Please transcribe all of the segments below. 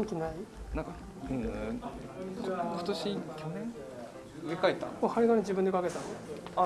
元気ない？なんかうん今年去年？植え替えた？これ針金自分でかけたの？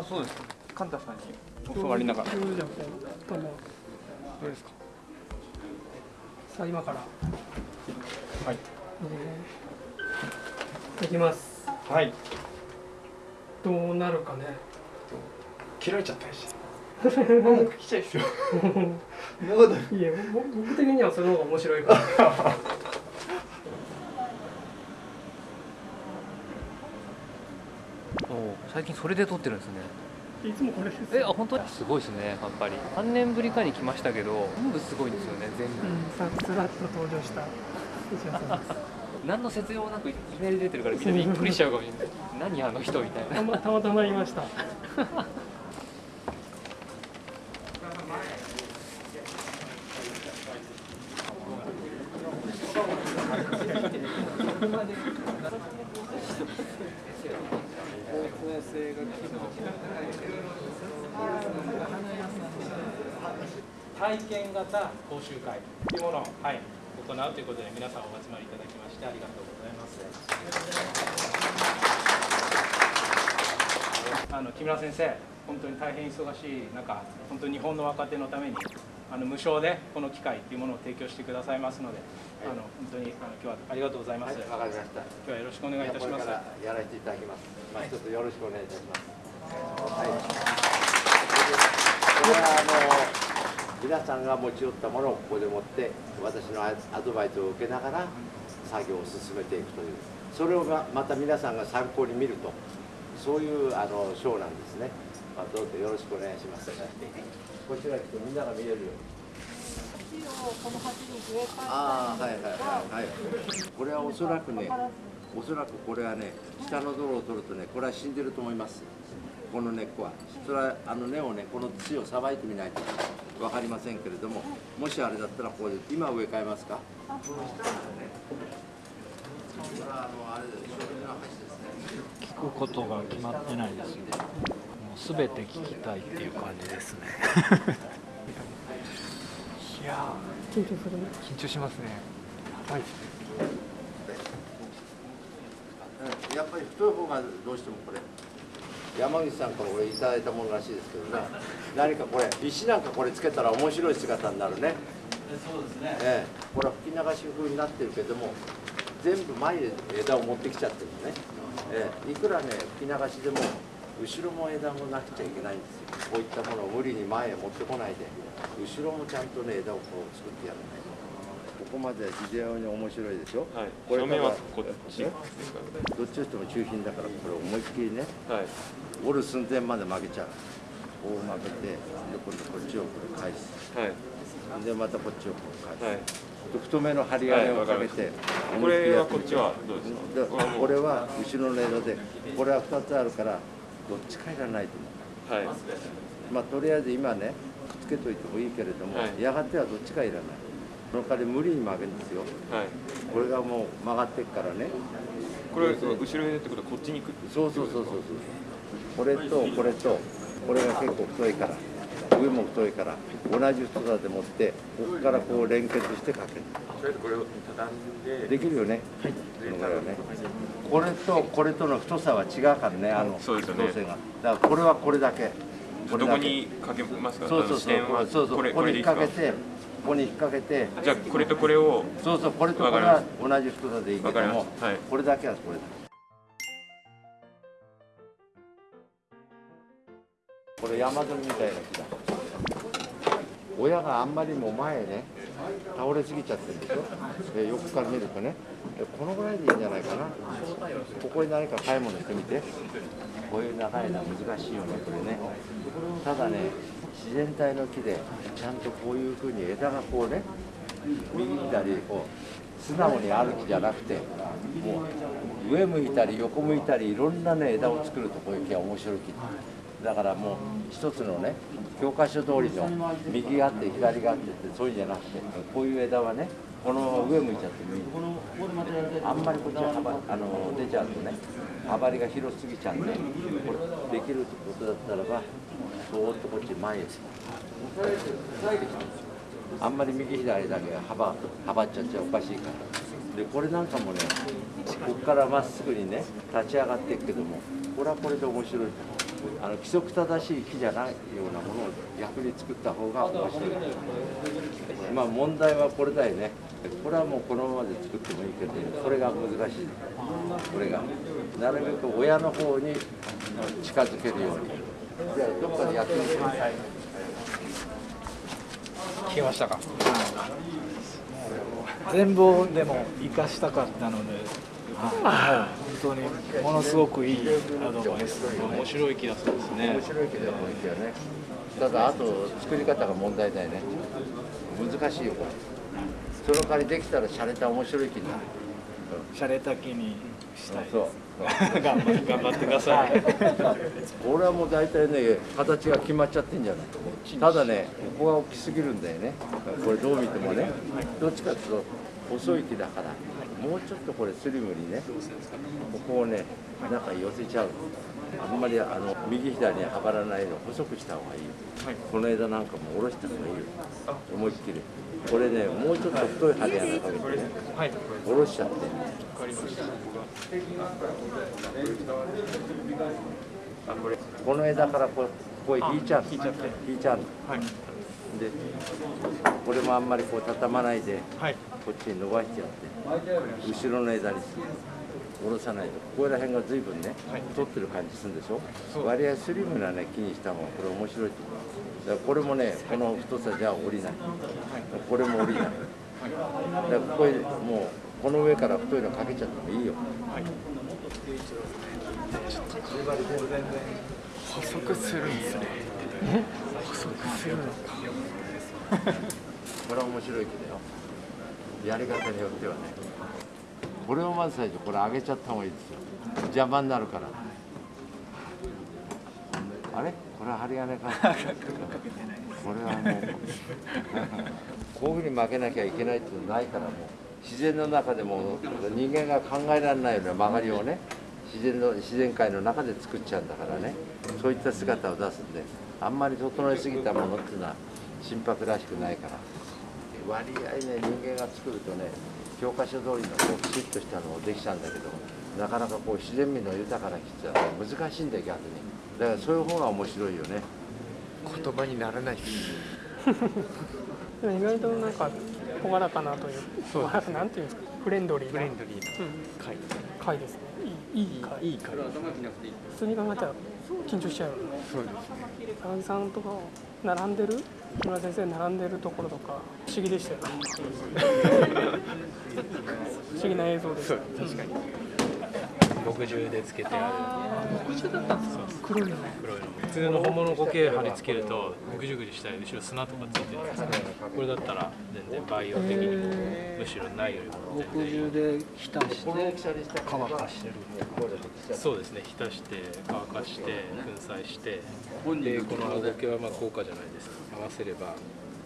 あそうです。カンタさんに教わりながら。どどうですか。さあ今から。はい。えーいきます。はい。どうなるかね。切られちゃったりして。もう聞きたいです よ。いやぼ僕的にはその方が面白いから お最近それで撮ってるんですね。いつもこれですえあ本当？すごいですねやっぱり。3年ぶりかに来ましたけど全部すごいんですよね全部。うんさずらっと登場した。石原さんです何の説明もなくいきなり出てるからみんなびっくりしちゃうかもしれない。何あの人みたいな。たまたまたまいました体験型講習会というものを、はい、行うということで皆さんお集まりいただきましてありがとうございます。あの木村先生、本当に大変忙しい中、本当に日本の若手のためにあの無償でこの機会というものを提供してくださいますので、あの本当にあの今日はありがとうございます。わかりました。今日はよろしくお願いいたします。これからやらせていただきます。まあ、一つよろしくお願いいたします。はい。これはあの皆さんが持ち寄ったものをここで持って私のアドバイスを受けながら作業を進めていくという。それをままた皆さんが参考に見るとそういうあのショーなんですね、まあ、どうぞよろしくお願いします。こちら来てみんなが見れるように。ああはいはいはいはい。これはおそらくねおそらくこれはね下の泥を取るとねこれは死んでると思います。この根っこは。それはあの根をねこの土をさばいてみないと分かりませんけれどももしあれだったらここで今植え替えますか？これはあのあれですそれの橋ですね。聞くことが決まってないですよ。もうすべて聞きたいっていう感じですね。いや緊張する。緊張しますね。はいやっぱり太い方がどうしてもこれ山口さんから俺いただいたものらしいですけどね。何かこれ石なんかこれつけたら面白い姿になるね。そうですね。ええ。これは吹き流し風になってるけども全部前へ枝を持ってきちゃってるのね、ええ。いくらね吹き流しでも後ろも枝もなくちゃいけないんですよ。こういったものを無理に前へ持ってこないで後ろもちゃんとね枝をこう作ってやらないとここまでは非常に面白いでしょ？はい。これ正面はこっちえどっちとしても中品だからこれ思いっきりねはい。折る寸前まで曲げちゃう。こう曲げてで今度こっちをこれ返す。はい。でまたこっちをこう返す、はい。で太めの針金をかけて、これはこっちはどうですでか？これは後ろの枝でこれは2つあるからどっちかいらないと思う。はい。まあとりあえず今ねくっつけといてもいいけれども、はい。やがてはどっちかいらないその代わり無理に曲げるんですよ。はい。これがもう曲がってっからね。これ後ろにってことはこっちに行くそうそうそうそうそう。これとこれとこれが結構太いから。上も太いから。同じ太さで持ってここからこう連結してかける。とりあえずこれを畳んで。できるよね。はい。このぐらいはね。これとこれとの太さは違うからねあのそうですよね。太さが。だからこれはこれだけ。これだけ。どこにかけますか？そうそうそう。これこれでいいですか？掛けてここに引っ掛けてじゃあこれとこれをそうそうこれとこれはり同じ太さでいいけどもすはい。これだけはこれだ。これ山鳥みたいな木だ。親があんまりも前へね倒れすぎちゃってるでしょ。で横から見るとねでこのぐらいでいいんじゃないかな。ここに何か買い物してみて。こういう長いのは難しいよねこれねただね自然体の木でちゃんとこういうふうに枝がこうね右左こう素直にある木じゃなくてもう上向いたり横向いたりいろんなね枝を作るとこういう木は面白い木。だからもう一つのね教科書通りの右があって左があってってそういうんじゃなくてこういう枝はねこのまま上向いちゃってもいい。あんまりこっちは幅あの出ちゃうとね幅りが広すぎちゃうんでこれできるってことだったらばそーっとこっち前へあんまり右左だけ幅幅っちゃっちゃおかしいから。でこれなんかもねここからまっすぐにね立ち上がっていくけどもこれはこれで面白い。あの規則正しい木じゃないようなものを逆に作った方が面白い。まあ問題はこれだよね。これはもうこのままで作ってもい。いけどこれが難しい。これがなるべく親の方に近づけるように。じゃあどっかでやってみてください聞けましたか？全部でも生かしたかったので、はい、本当にものすごくいいアドバイス。面白い木だそうですね。面白いけどもいいけどねただあと作り方が問題だよね。難しいよこれ。その代わりできたら洒落た面白い木になる。洒落た木にしたいそう。頑張って頑張ってください。俺はもう大体ね形が決まっちゃってんじゃない。ただねここが大きすぎるんだよね。これどう見てもね。どっちかっていうと細い木だからもうちょっとこれスリムにねここをね中に寄せちゃう。あんまりあの右左にはばらないの細くした方がいい。よ、この枝なんかも下ろした方がいいよ。思いっきり。これねもうちょっと太い針穴かけてね、下ろしちゃって。この枝からこうここへ引いちゃう引いちゃって。引いちゃうの、でこれもあんまりこう畳まないで、こっちに伸ばしてやって後ろの枝に下ろさないと。ここら辺が随分ね、太ってる感じするんでしょ？割合スリムなね木にした方がこれ面白いと思う。だからこれもねこの太さじゃ降りない、これも降りない、だからここへもうこの上から太いのかけちゃってもいいよ、細くするんですね細くするのかこれは面白いけど。よやり方によってはね。これをまず最初これ上げちゃった方がいいですよ邪魔になるからあれこれは針金かこれはもうこういうふうに負けなきゃいけないっていうのないからもう自然の中でも人間が考えられないような曲がりをね自然の自然界の中で作っちゃうんだからね。そういった姿を出すんであんまり整えすぎたものっていうのは心拍らしくないから。割合ね人間が作るとね教科書通りのこうきちっとしたのをできちゃうんだけどなかなかこう自然美の豊かな木ってのは難しいんだよ逆に。だからそういう方が面白いよね。言葉にならない。でも意外となんか朗らかなという。朗らかなんていうんですか。フレンドリーな。フレンドリーな。回回ですね。いいいい回。いい回。普通に考えたら緊張しちゃうよねそうですね。高木さんとか並んでる木村先生並んでるところとか不思議でしたよね。不思議な映像です。確かに墨汁でつけてあ木汁だったんですか？黒いの黒いの普通の本物苔貼り付けるとぐじゅぐじゅしたり後ろ砂とかついてる。んですけどこれだったら全然バイオ的にもむしろないよりも。全然で浸して乾かしてる。そうですね。浸して乾かして粉砕して。で。この青苔はまあ高価じゃないです。か合わせれば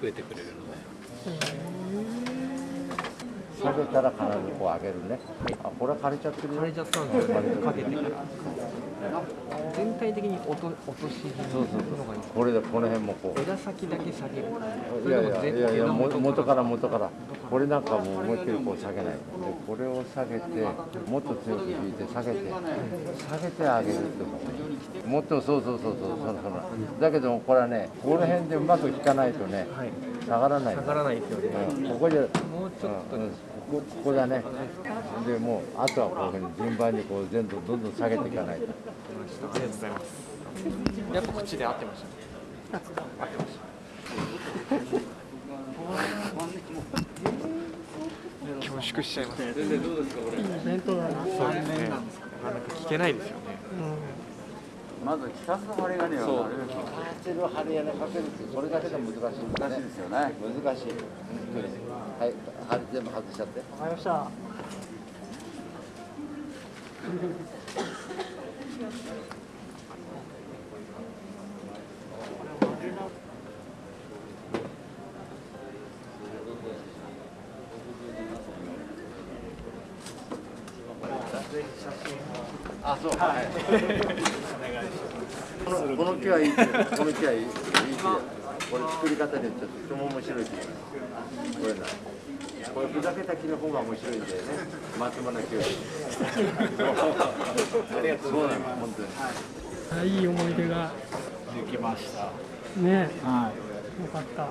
増えてくれるので下げたら必ずこう上げるね、あこれは枯れちゃってるよ。枯れちゃったんですよかけてから全体的に落と落としそうそうこれでこの辺もこう。枝先だけ下げる。いやいやいやいやも元から元から。これなんかもう思いっきりこう下げない。でこれを下げてもっと強く引いて下げて。下げてあげるってこともっとそうそうそうそうそのそのだけどもこれはねこの辺でうまく引かないとね下がらない。下がらないですよね、うん、ここじゃもうちょっと、うん。ここここだね。でもうあとはこういうふうに順番にこう全部どんどん下げていかないと。ありがとうございます。やっぱ口で合ってました合ってました恐縮しちゃいます。先生どうですかこれ。いいイベントだなそうですね。なかなか聞けないですよね、まず聞かす針金はそう。当てる針金かけるってそれだけで難しい難しいですよね。難しい本当にはい針全部外しちゃってわかりましたあそう。はい このこの木はいい木この木はいいいい木だこれ作り方によってとても面白い木だこれなこれふざけた木の方が面白いんだよね。松村木よりありがとうございます。本当に。あいい思い出が。できました。ね。はい。よかった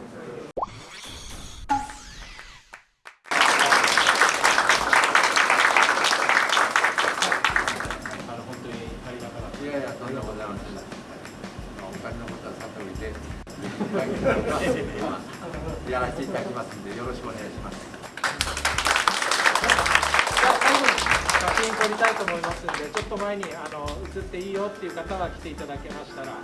やらせていただきますんでよろしくお願いします。じゃあ最後に写真撮りたいと思いますんでちょっと前にあの写っていいよっていう方は来ていただけましたら。